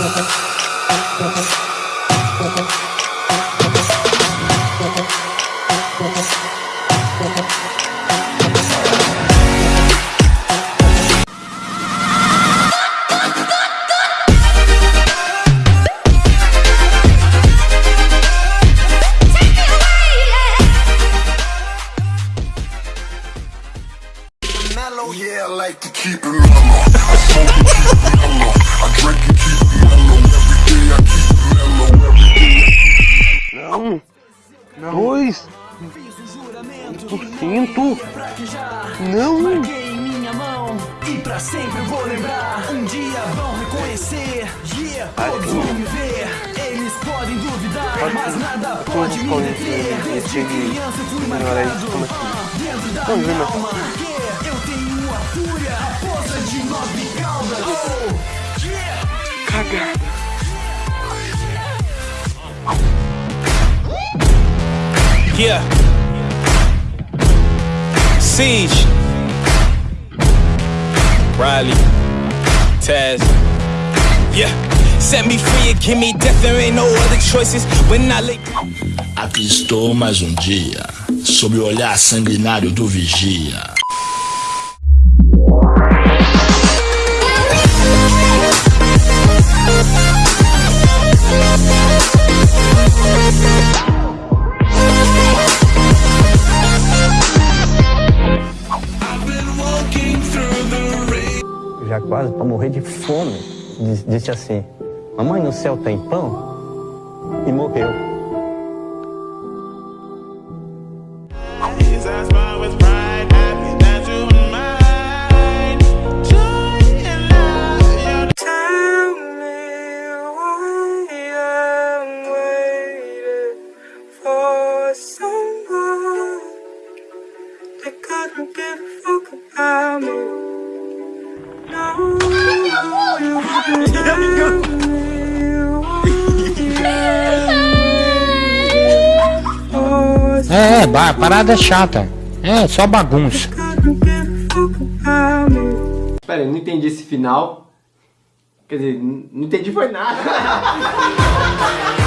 Thank you. Yeah, I like to keep it mellow. I smoke and keep it mellow. I drink and keep it mellow. Every day I keep it mellow. Every day. Não. Dois. Quinto. Não. Marquei em minha mão e pra sempre vou lembrar. Um dia vão reconhecer, yeah, todos vão me ver. Eles podem duvidar, mas nada pode me deter. Desde criança fui marcado dentro da minha alma. Yeah. Siege. Riley. Taz. Yeah. Set me free and give me death. There ain't no other choices. When I lay. Aqui estou mais um dia, sob o olhar sanguinário do vigia. Já quase para morrer de fome, disse, assim: Mamãe, no céu tem pão? E morreu. Couldn't give a fuck about me. É, parada chata. É, só bagunça. Pera, eu não entendi esse final. Quer dizer, não entendi foi nada.